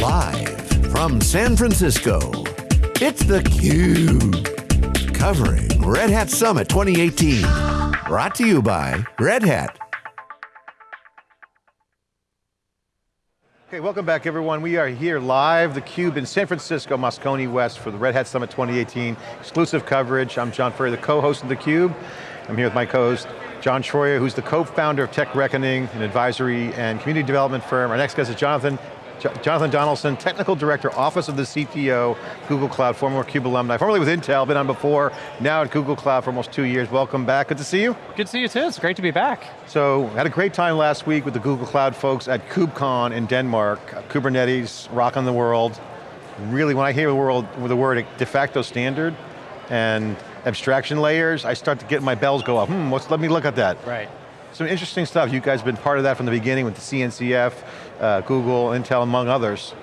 Live from San Francisco, it's theCUBE. Covering Red Hat Summit 2018. Brought to you by Red Hat. Okay, welcome back everyone. We are here live, theCUBE in San Francisco, Moscone West for the Red Hat Summit 2018. Exclusive coverage. I'm John Furrier, the co-host of theCUBE. I'm here with my co-host, John Troyer, who's the co-founder of Tech Reckoning, an advisory and community development firm. Our next guest is Jonathan Jonathan Donaldson, Technical Director, Office of the CTO, Google Cloud, former CUBE alumni, formerly with Intel, been on before, now at Google Cloud for almost two years. Welcome back, good to see you. Good to see you too, it's great to be back. So, had a great time last week with the Google Cloud folks at KubeCon in Denmark. Kubernetes, rocking the world. Really, when I hear the, world, the word de facto standard and abstraction layers, I start to get my bells go up. Hmm, let me look at that. Right. Some interesting stuff. You guys have been part of that from the beginning with the CNCF, uh, Google, Intel, among others.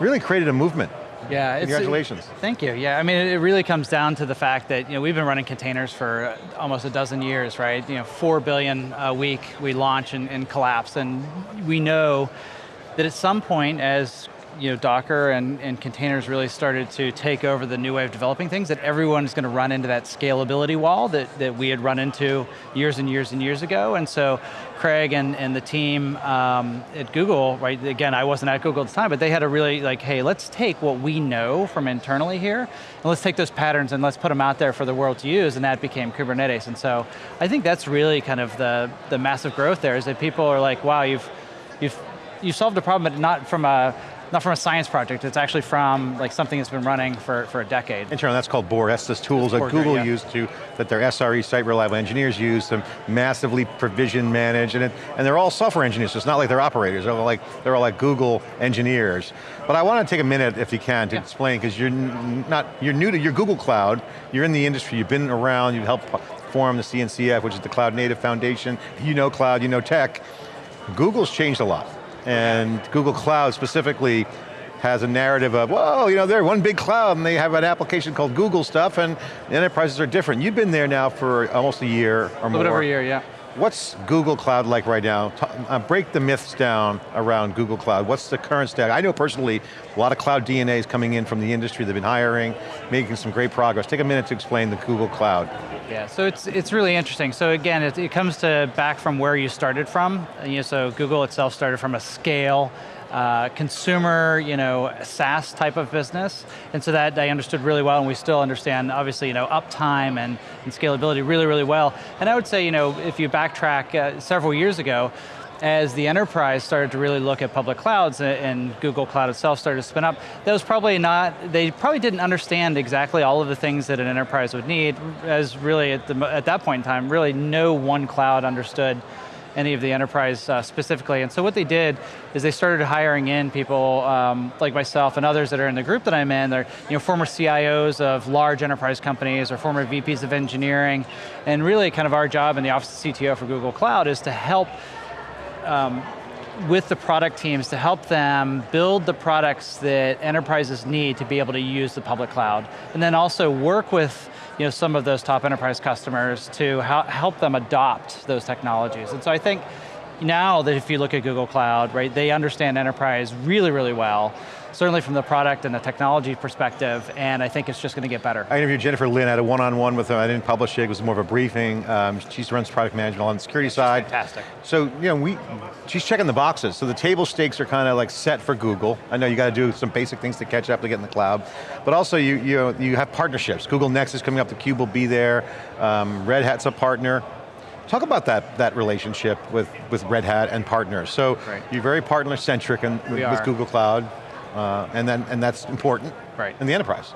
Really created a movement. Yeah, Congratulations. thank you. Yeah, I mean, it really comes down to the fact that you know we've been running containers for almost a dozen years, right? You know, four billion a week we launch and, and collapse, and we know that at some point, as you know, Docker and, and containers really started to take over the new way of developing things, that everyone is going to run into that scalability wall that, that we had run into years and years and years ago. And so Craig and, and the team um, at Google, right, again, I wasn't at Google at the time, but they had a really like, hey, let's take what we know from internally here, and let's take those patterns and let's put them out there for the world to use, and that became Kubernetes. And so I think that's really kind of the, the massive growth there, is that people are like, wow, you've, you've, you've solved a problem, but not from a, not from a science project, it's actually from like something that's been running for, for a decade. Internally, that's called Borg. That's the tools that Google yeah. used to, that their SRE, site reliable engineers use to massively provision manage, and, it, and they're all software engineers, so it's not like they're operators, they're all like, they're all like Google engineers. But I want to take a minute, if you can, to yeah. explain, because you're not, you're new to, your Google Cloud, you're in the industry, you've been around, you've helped form the CNCF, which is the Cloud Native Foundation, you know cloud, you know tech. Google's changed a lot and Google Cloud specifically has a narrative of, well, you know, they're one big cloud and they have an application called Google stuff and enterprises are different. You've been there now for almost a year or more. A over a year, yeah. What's Google Cloud like right now? Uh, break the myths down around Google Cloud. What's the current status? I know personally, a lot of cloud DNA is coming in from the industry. They've been hiring, making some great progress. Take a minute to explain the Google Cloud. Yeah, so it's it's really interesting. So again, it, it comes to back from where you started from. You know, so Google itself started from a scale, uh, consumer, you know, SaaS type of business. And so that I understood really well and we still understand, obviously, you know, uptime and, and scalability really, really well. And I would say, you know, if you backtrack uh, several years ago, as the enterprise started to really look at public clouds and Google Cloud itself started to spin up, that was probably not, they probably didn't understand exactly all of the things that an enterprise would need, as really at, the, at that point in time, really no one cloud understood any of the enterprise uh, specifically. And so what they did is they started hiring in people um, like myself and others that are in the group that I'm in. They're you know, former CIOs of large enterprise companies or former VPs of engineering. And really kind of our job in the Office of CTO for Google Cloud is to help um, with the product teams to help them build the products that enterprises need to be able to use the public cloud. And then also work with you know, some of those top enterprise customers to help them adopt those technologies. And so I think now that if you look at Google Cloud, right, they understand enterprise really, really well certainly from the product and the technology perspective, and I think it's just going to get better. I interviewed Jennifer Lin, I had a one-on-one -on -one with her, I didn't publish it, it was more of a briefing. Um, she runs product management on the security side. Fantastic. So, you know, we, she's checking the boxes, so the table stakes are kind of like set for Google. I know you got to do some basic things to catch up to get in the cloud, but also you, you, know, you have partnerships. Google Next is coming up, the Cube will be there, um, Red Hat's a partner. Talk about that, that relationship with, with Red Hat and partners. So right. you're very partner-centric with, with Google Cloud. Uh, and, then, and that's important right. in the enterprise.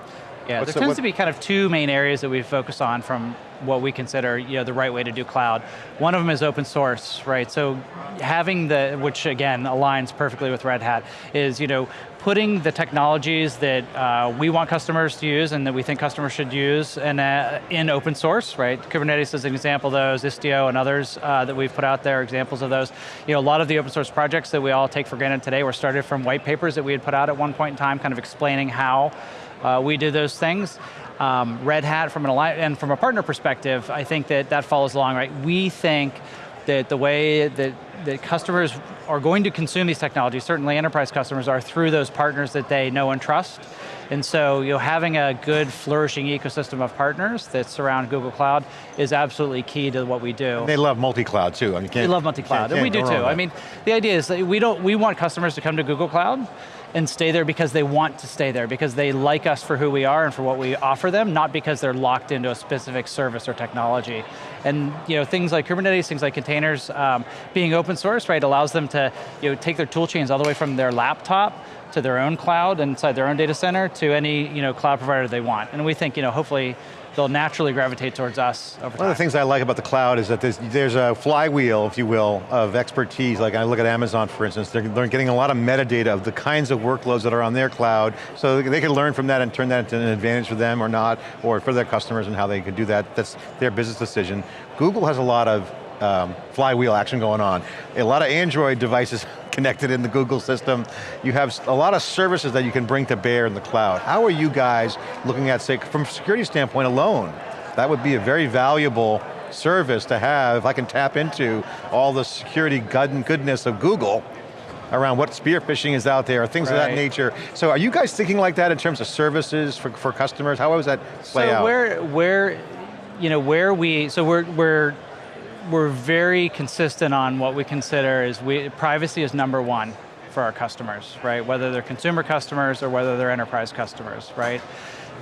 Yeah, What's there the, tends to be kind of two main areas that we focus on from what we consider you know, the right way to do cloud. One of them is open source, right? So having the, which again aligns perfectly with Red Hat, is you know, putting the technologies that uh, we want customers to use and that we think customers should use in, uh, in open source, right? Kubernetes is an example of those, Istio and others uh, that we've put out there, examples of those. You know, a lot of the open source projects that we all take for granted today were started from white papers that we had put out at one point in time, kind of explaining how uh, we do those things. Um, Red Hat from an and from a partner perspective, I think that that follows along, right? We think that the way that that customers are going to consume these technologies, certainly enterprise customers are through those partners that they know and trust. And so you know, having a good flourishing ecosystem of partners that surround Google Cloud is absolutely key to what we do. And they love multi-cloud too. I mean, they love multi-cloud, and we do too. I mean, the idea is that we, don't, we want customers to come to Google Cloud, and stay there because they want to stay there, because they like us for who we are and for what we offer them, not because they're locked into a specific service or technology. And you know, things like Kubernetes, things like containers, um, being open source, right, allows them to you know, take their tool chains all the way from their laptop to their own cloud inside their own data center to any you know, cloud provider they want. And we think, you know, hopefully they'll naturally gravitate towards us over time. One of the things I like about the cloud is that there's, there's a flywheel, if you will, of expertise. Like I look at Amazon, for instance, they're, they're getting a lot of metadata of the kinds of workloads that are on their cloud, so they can learn from that and turn that into an advantage for them or not, or for their customers and how they can do that. That's their business decision. Google has a lot of um, flywheel action going on. A lot of Android devices connected in the Google system. You have a lot of services that you can bring to bear in the cloud. How are you guys looking at, say, from a security standpoint alone, that would be a very valuable service to have if I can tap into all the security goodness of Google around what spear phishing is out there, things right. of that nature. So are you guys thinking like that in terms of services for, for customers? How does that play so out? So where, where, you know, where we, so we're, we're we're very consistent on what we consider is we, privacy is number one for our customers, right? Whether they're consumer customers or whether they're enterprise customers, right?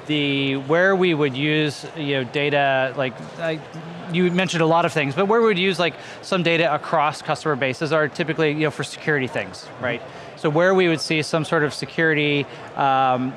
The, where we would use you know, data, like, you mentioned a lot of things, but where we would use like some data across customer bases are typically you know, for security things, right? So where we would see some sort of security um,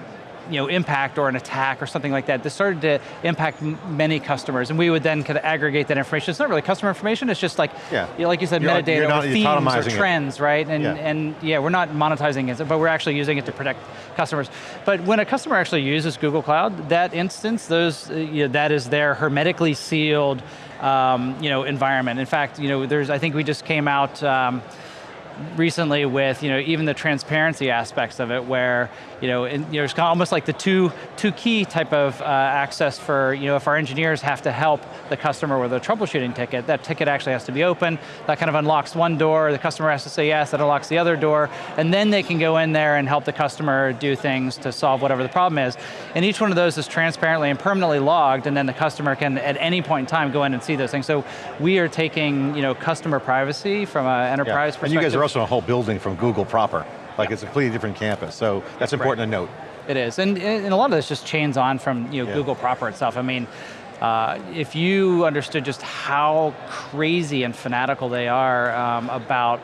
you know, impact or an attack or something like that, this started to impact many customers, and we would then kind of aggregate that information. It's not really customer information, it's just like, yeah. you know, like you said, you're, metadata not, or themes or trends, it. right? And, yeah. and yeah, we're not monetizing it, but we're actually using it to protect customers. But when a customer actually uses Google Cloud, that instance, those, uh, you know, that is their hermetically sealed um, you know, environment. In fact, you know, there's, I think we just came out, um, recently with you know even the transparency aspects of it, where you know, in, you know it's almost like the two two key type of uh, access for you know if our engineers have to help the customer with a troubleshooting ticket, that ticket actually has to be open. That kind of unlocks one door. The customer has to say yes. That unlocks the other door, and then they can go in there and help the customer do things to solve whatever the problem is. And each one of those is transparently and permanently logged, and then the customer can at any point in time go in and see those things. So we are taking you know customer privacy from an enterprise yeah. perspective. And you guys are also a whole building from Google proper. Like it's a completely different campus, so that's important right. to note. It is, and, and a lot of this just chains on from you know, yeah. Google proper itself. I mean, uh, if you understood just how crazy and fanatical they are um, about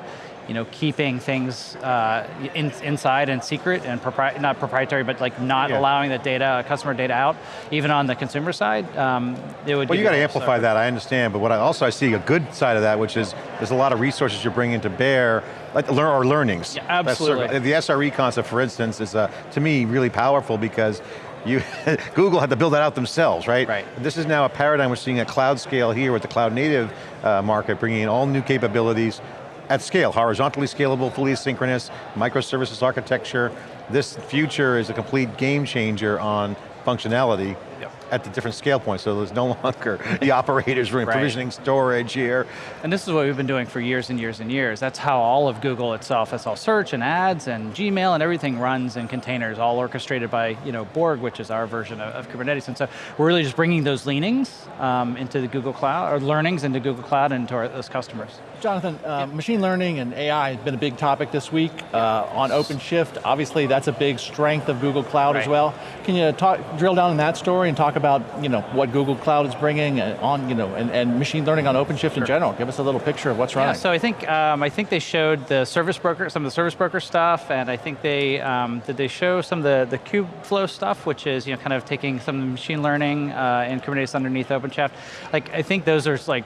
you know, keeping things uh, in, inside and secret and propri not proprietary, but like not yeah. allowing the data, customer data out, even on the consumer side, um, it would Well, you got to amplify so. that, I understand, but what I also I see a good side of that, which is there's a lot of resources you're bringing to bear, like learn or learnings. Yeah, absolutely. The SRE concept, for instance, is uh, to me really powerful because you, Google had to build that out themselves, right? Right. This is now a paradigm we're seeing at cloud scale here with the cloud native uh, market, bringing in all new capabilities, at scale, horizontally scalable, fully asynchronous, microservices architecture. This future is a complete game changer on functionality yep. at the different scale points, so there's no longer the operators running right. provisioning storage here. And this is what we've been doing for years and years and years. That's how all of Google itself, that's all search and ads and Gmail and everything runs in containers, all orchestrated by you know, Borg, which is our version of, of Kubernetes. And so we're really just bringing those leanings um, into the Google Cloud, or learnings into Google Cloud and to our, those customers. Jonathan, uh, machine learning and AI has been a big topic this week uh, on OpenShift. Obviously, that's a big strength of Google Cloud right. as well. Can you talk, drill down in that story and talk about you know what Google Cloud is bringing on you know and, and machine learning on OpenShift sure. in general? Give us a little picture of what's running. Yeah, so I think um, I think they showed the service broker, some of the service broker stuff, and I think they um, did they show some of the the Kubeflow stuff, which is you know kind of taking some machine learning uh, and Kubernetes underneath OpenShift. Like I think those are like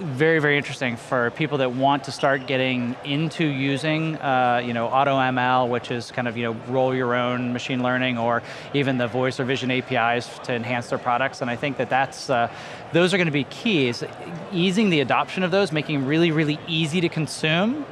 very, very interesting for people that want to start getting into using, uh, you know, AutoML, which is kind of, you know, roll your own machine learning, or even the voice or vision APIs to enhance their products. And I think that that's, uh, those are going to be keys. Easing the adoption of those, making really, really easy to consume,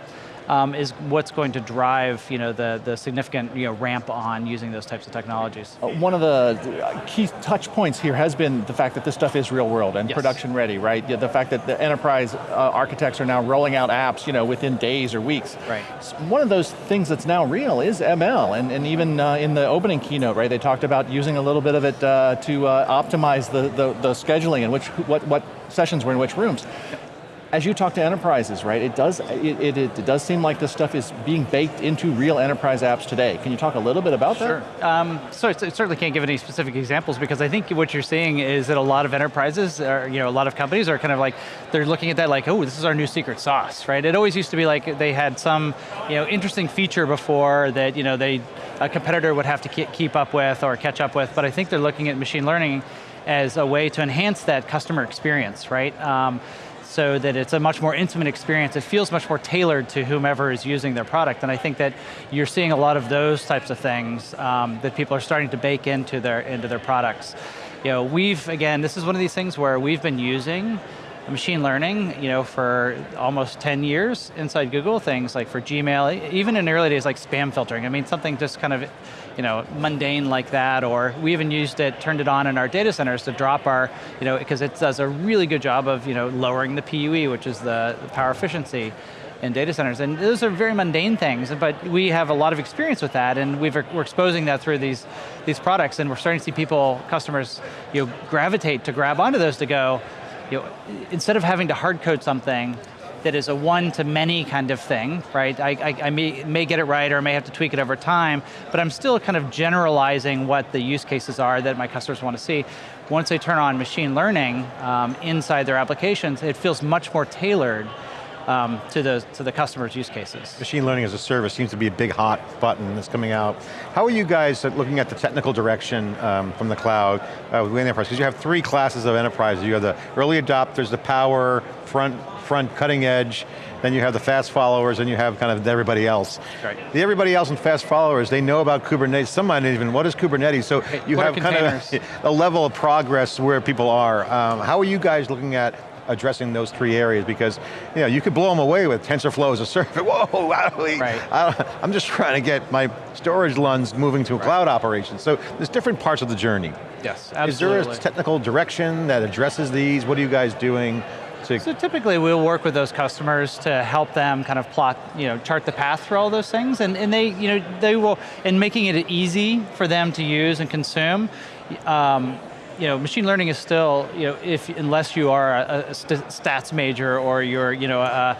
um, is what's going to drive you know, the, the significant you know, ramp on using those types of technologies. Uh, one of the uh, key touch points here has been the fact that this stuff is real world and yes. production ready, right? The fact that the enterprise uh, architects are now rolling out apps you know, within days or weeks. Right. So one of those things that's now real is ML, and, and even uh, in the opening keynote, right, they talked about using a little bit of it uh, to uh, optimize the, the, the scheduling and which, what, what sessions were in which rooms as you talk to enterprises, right, it does, it, it, it, does seem like this stuff is being baked into real enterprise apps today. Can you talk a little bit about sure. that? Sure. Um, so I certainly can't give any specific examples because I think what you're seeing is that a lot of enterprises, or, you know, a lot of companies are kind of like, they're looking at that like, oh, this is our new secret sauce, right? It always used to be like they had some, you know, interesting feature before that, you know, they, a competitor would have to keep up with or catch up with, but I think they're looking at machine learning as a way to enhance that customer experience, right? Um, so that it's a much more intimate experience. It feels much more tailored to whomever is using their product. And I think that you're seeing a lot of those types of things um, that people are starting to bake into their, into their products. You know, we've, again, this is one of these things where we've been using machine learning, you know, for almost 10 years inside Google, things like for Gmail, even in early days like spam filtering. I mean, something just kind of, you know, mundane like that, or we even used it, turned it on in our data centers to drop our, you know, because it does a really good job of, you know, lowering the PUE, which is the, the power efficiency in data centers, and those are very mundane things, but we have a lot of experience with that, and we are exposing that through these, these products, and we're starting to see people, customers, you know, gravitate to grab onto those to go, you know, instead of having to hard code something that is a one to many kind of thing, right? I, I, I, may, may get it right or I may have to tweak it over time, but I'm still kind of generalizing what the use cases are that my customers want to see. Once they turn on machine learning um, inside their applications, it feels much more tailored um, to, the, to the customer's use cases. Machine learning as a service seems to be a big hot button that's coming out. How are you guys looking at the technical direction um, from the cloud uh, with enterprise? Because you have three classes of enterprise. You have the early adopters, the power, front, front cutting edge, then you have the fast followers, and you have kind of everybody else. Right. The everybody else and fast followers, they know about Kubernetes. Some might even, what is Kubernetes? So you what have kind of a, a, level of progress where people are. Um, how are you guys looking at addressing those three areas because you know, you could blow them away with TensorFlow as a service. Whoa, right. I, am just trying to get my storage LUNs moving to a right. cloud operation. So there's different parts of the journey. Yes, absolutely. Is there a technical direction that addresses these? What are you guys doing? So typically we'll work with those customers to help them kind of plot, you know, chart the path for all those things, and, and they, you know, they will, in making it easy for them to use and consume, um, you know, machine learning is still, you know, if unless you are a, a stats major or you're, you know, a,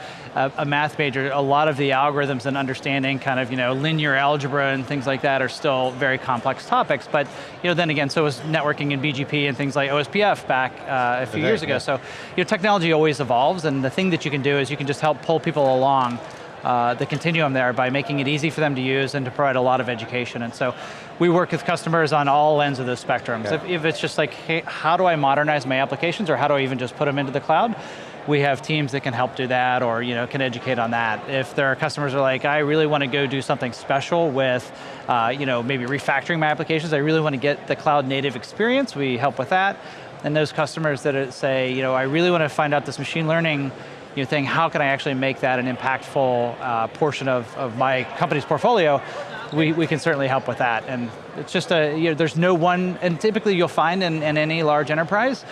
a, math major, a lot of the algorithms and understanding kind of, you know, linear algebra and things like that are still very complex topics. But, you know, then again, so is networking and BGP and things like OSPF back uh, a few years ago. So, you know, technology always evolves, and the thing that you can do is you can just help pull people along uh, the continuum there by making it easy for them to use and to provide a lot of education. And so we work with customers on all ends of the spectrum. If, if, it's just like, hey, how do I modernize my applications or how do I even just put them into the cloud? We have teams that can help do that or you know, can educate on that. If there are customers who are like, I really want to go do something special with uh, you know, maybe refactoring my applications, I really want to get the cloud native experience, we help with that. And those customers that say, you know, I really want to find out this machine learning you know, think, how can I actually make that an impactful uh, portion of, of my company's portfolio? We, we can certainly help with that. And it's just a, you know, there's no one, and typically you'll find in, in any large enterprise,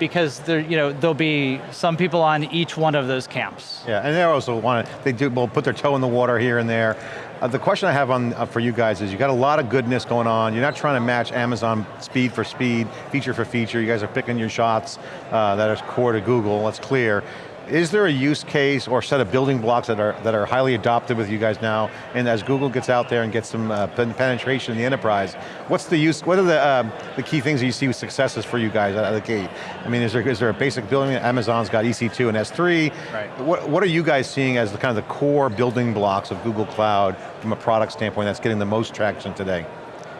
because there, you know, there'll be some people on each one of those camps. Yeah, and they also want to, they do, will put their toe in the water here and there. Uh, the question I have on uh, for you guys is you got a lot of goodness going on. You're not trying to match Amazon speed for speed, feature for feature. You guys are picking your shots uh, that are core to Google, that's clear is there a use case or set of building blocks that are, that are highly adopted with you guys now, and as Google gets out there and gets some uh, penetration in the enterprise, what's the use, what are the, um, the key things that you see with successes for you guys out of the gate? I mean, is there, is there a basic building, Amazon's got EC2 and S3, right. what, what are you guys seeing as the kind of the core building blocks of Google Cloud from a product standpoint that's getting the most traction today?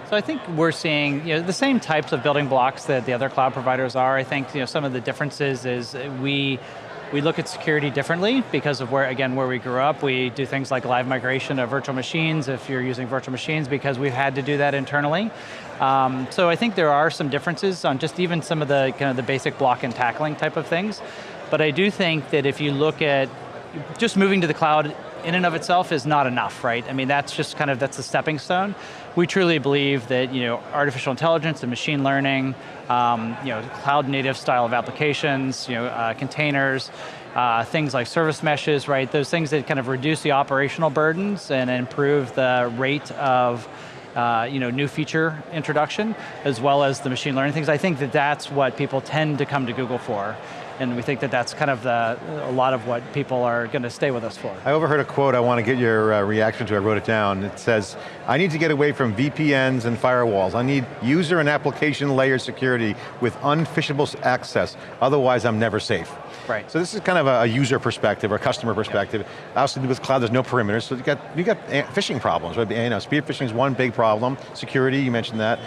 So I think we're seeing you know, the same types of building blocks that the other cloud providers are. I think you know, some of the differences is we we look at security differently because of where, again, where we grew up. We do things like live migration of virtual machines if you're using virtual machines because we've had to do that internally. Um, so I think there are some differences on just even some of the kind of the basic block and tackling type of things. But I do think that if you look at just moving to the cloud in and of itself is not enough, right? I mean, that's just kind of, that's a stepping stone. We truly believe that you know, artificial intelligence and machine learning, um, you know, cloud native style of applications, you know, uh, containers, uh, things like service meshes, right? Those things that kind of reduce the operational burdens and improve the rate of uh, you know, new feature introduction, as well as the machine learning things. I think that that's what people tend to come to Google for. And we think that that's kind of the, a lot of what people are going to stay with us for. I overheard a quote I want to get your uh, reaction to, I wrote it down. It says, I need to get away from VPNs and firewalls. I need user and application layer security with unphishable access, otherwise I'm never safe. Right. So this is kind of a, user perspective or customer perspective. Yeah. Obviously with cloud there's no perimeters, so you got, you got phishing problems, right? You know, spear phishing is one big problem. Security, you mentioned that.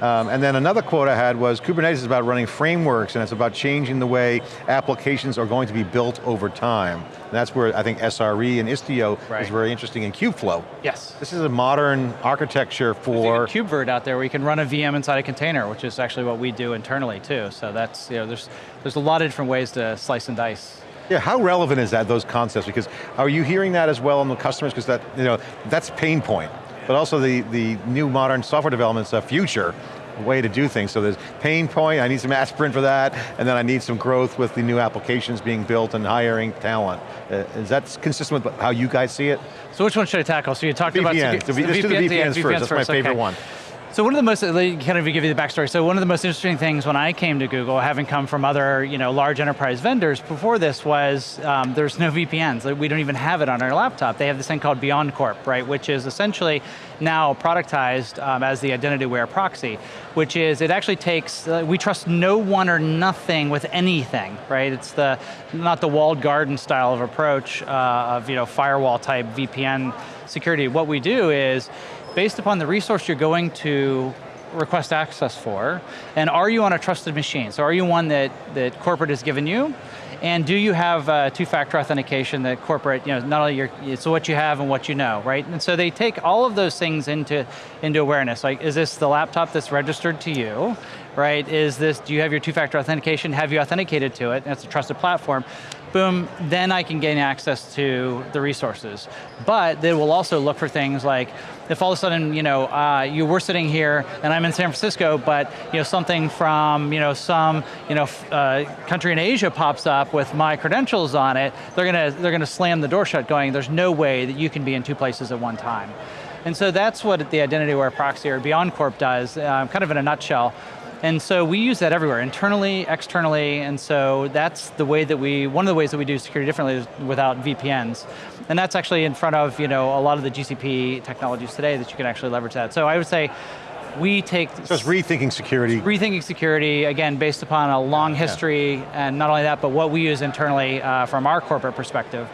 Um, and then another quote I had was, Kubernetes is about running frameworks and it's about changing the way applications are going to be built over time. And that's where I think SRE and Istio right. is very interesting in Kubeflow. Yes. This is a modern architecture for... There's a KubeVirt out there where you can run a VM inside a container, which is actually what we do internally too. So that's, you know, there's, there's a lot of different ways to slice and dice. Yeah, how relevant is that, those concepts? Because are you hearing that as well on the customers? Because that, you know, that's pain point but also the, the new modern software development's a future way to do things. So there's pain point, I need some aspirin for that, and then I need some growth with the new applications being built and hiring talent. Uh, is that consistent with how you guys see it? So which one should I tackle? So you talked VPN. about- so the, Let's do the VPNs, yeah, VPNs first, that's my favorite okay. one. So one of the most, kind of give you the backstory, so one of the most interesting things when I came to Google, having come from other you know, large enterprise vendors before this was um, there's no VPNs. We don't even have it on our laptop. They have this thing called BeyondCorp, right, which is essentially now productized um, as the identity-aware proxy, which is, it actually takes, uh, we trust no one or nothing with anything, right? It's the, not the walled garden style of approach uh, of you know, firewall type VPN security. What we do is, based upon the resource you're going to request access for, and are you on a trusted machine? So are you one that, that corporate has given you? And do you have uh, two-factor authentication that corporate, you know, not only your, it's what you have and what you know, right? And so they take all of those things into, into awareness. Like, is this the laptop that's registered to you? Right, is this, do you have your two-factor authentication? Have you authenticated to it? That's a trusted platform boom, then I can gain access to the resources. But they will also look for things like, if all of a sudden, you know, uh, you were sitting here and I'm in San Francisco, but you know, something from you know, some you know, uh, country in Asia pops up with my credentials on it, they're going to they're going to slam the door shut going, there's no way that you can be in two places at one time. And so that's what the Identity Aware Proxy or BeyondCorp does, uh, kind of in a nutshell. And so we use that everywhere, internally, externally, and so that's the way that we, one of the ways that we do security differently is without VPNs. And that's actually in front of you know, a lot of the GCP technologies today that you can actually leverage that. So I would say, we take- So it's rethinking security. Rethinking security, again, based upon a long history, yeah. and not only that, but what we use internally uh, from our corporate perspective.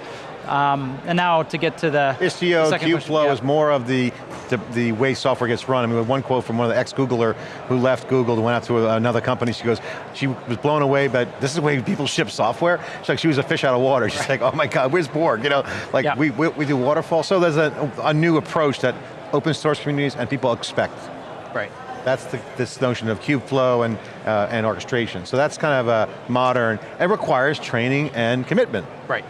Um, and now to get to the Istio, Kubeflow yeah. is more of the, the, the, way software gets run. I mean, one quote from one of the ex-Googler who left Google and went out to another company, she goes, she was blown away, but this is the way people ship software. She's like, she was a fish out of water. She's like, oh my God, where's Borg? You know, like yeah. we, we, we, do waterfall. So there's a, a new approach that open source communities and people expect. Right. That's the, this notion of Kubeflow and, uh, and orchestration. So that's kind of a modern, it requires training and commitment. Right.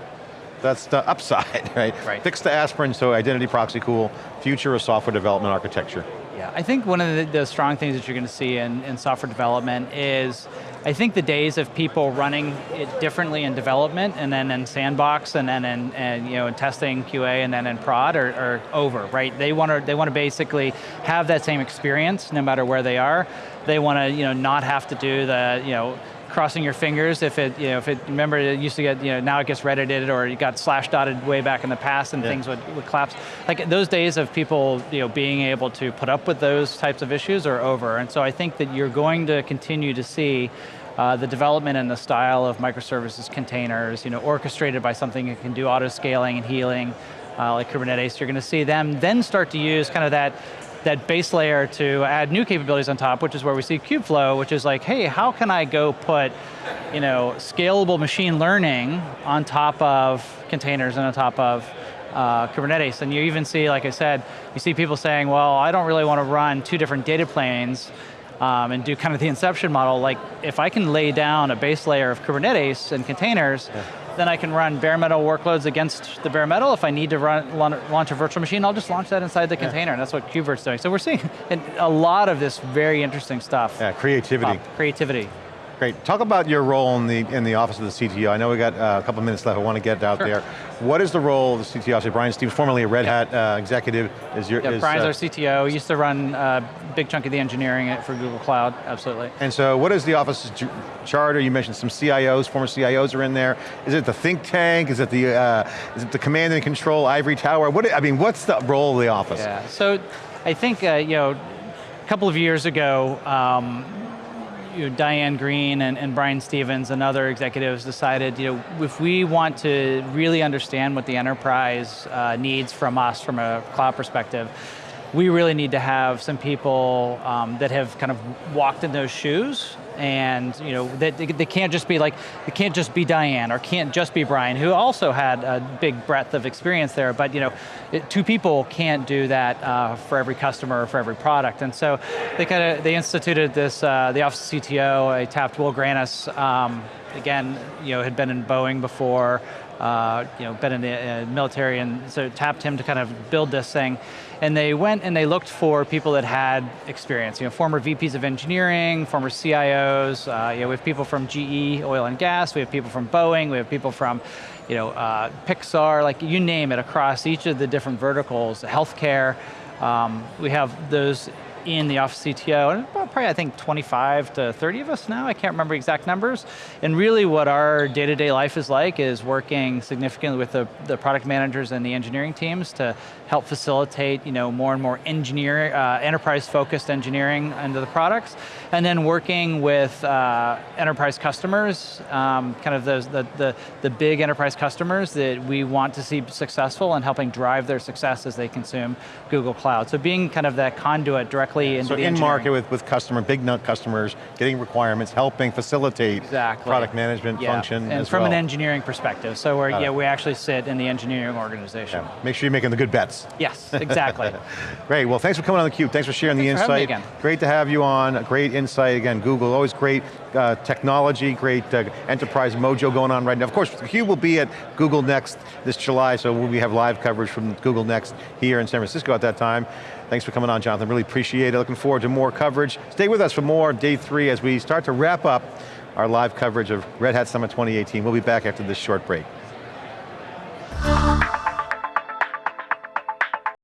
That's the upside, right? Right. Fix the aspirin, so identity proxy cool, future of software development architecture. Yeah, I think one of the, the strong things that you're going to see in, in software development is, I think the days of people running it differently in development and then in sandbox and then in, and, you know, in testing QA and then in prod are, are over, right? They want to they want to basically have that same experience no matter where they are. They want to you know, not have to do the, you know, crossing your fingers if it, you know, if it, remember it used to get, you know, now it gets reddited or it got slash dotted way back in the past and yeah. things would, would collapse. Like those days of people, you know, being able to put up with those types of issues are over. And so I think that you're going to continue to see uh, the development and the style of microservices containers, you know, orchestrated by something that can do auto scaling and healing, uh, like Kubernetes, you're going to see them then start to use kind of that that base layer to add new capabilities on top, which is where we see Kubeflow, which is like, hey, how can I go put you know, scalable machine learning on top of containers and on top of uh, Kubernetes. And you even see, like I said, you see people saying, well, I don't really want to run two different data planes um, and do kind of the inception model, like if I can lay down a base layer of Kubernetes and containers, yeah. Then I can run bare metal workloads against the bare metal. If I need to run, launch a virtual machine, I'll just launch that inside the yeah. container, and that's what KubeVirt's doing. So we're seeing a lot of this very interesting stuff. Yeah, creativity. creativity. Great, talk about your role in the, in the office of the CTO. I know we got uh, a couple minutes left, I want to get out sure. there. What is the role of the CTO? So Brian Stevens, formerly a Red Hat uh, executive, is your- yeah, is, Brian's uh, our CTO, he used to run a uh, big chunk of the engineering for Google Cloud, absolutely. And so what is the office's charter? You mentioned some CIOs, former CIOs are in there. Is it the think tank? Is it the, uh, is it the command and control ivory tower? What, I mean, what's the role of the office? Yeah, so I think, uh, you know, a couple of years ago, um, you know, Diane Greene and, and Brian Stevens and other executives decided, you know, if we want to really understand what the enterprise uh, needs from us from a cloud perspective, we really need to have some people um, that have kind of walked in those shoes and you know they, they can't just be like it can't just be Diane or can't just be Brian who also had a big breadth of experience there. But you know it, two people can't do that uh, for every customer or for every product. And so they kind of they instituted this uh, the office of CTO I tapped Will Grannis um, again you know had been in Boeing before uh, you know, been in the uh, military, and so tapped him to kind of build this thing. And they went and they looked for people that had experience, you know, former VPs of engineering, former CIOs, uh, you know, we have people from GE, oil and gas, we have people from Boeing, we have people from, you know, uh, Pixar, like you name it, across each of the different verticals, healthcare, um, we have those in the office CTO, and probably I think 25 to 30 of us now, I can't remember exact numbers. And really what our day-to-day -day life is like is working significantly with the, the product managers and the engineering teams to help facilitate you know, more and more engineer, uh, enterprise-focused engineering into the products, and then working with uh, enterprise customers, um, kind of those, the, the, the big enterprise customers that we want to see successful and helping drive their success as they consume Google Cloud. So being kind of that conduit directly directly into so the in market with, with customer, big nut customers, getting requirements, helping facilitate exactly. product management yeah. function And from well. an engineering perspective, so we're, yeah, we actually sit in the engineering organization. Yeah. Make sure you're making the good bets. Yes, exactly. great, well thanks for coming on theCUBE, thanks for sharing thanks the for insight. Great to have you on, great insight, again, Google, always great uh, technology, great uh, enterprise mojo going on right now. Of course, Hugh will be at Google Next this July, so we have live coverage from Google Next here in San Francisco at that time. Thanks for coming on, Jonathan, really appreciate it. Looking forward to more coverage. Stay with us for more day three as we start to wrap up our live coverage of Red Hat Summit 2018. We'll be back after this short break.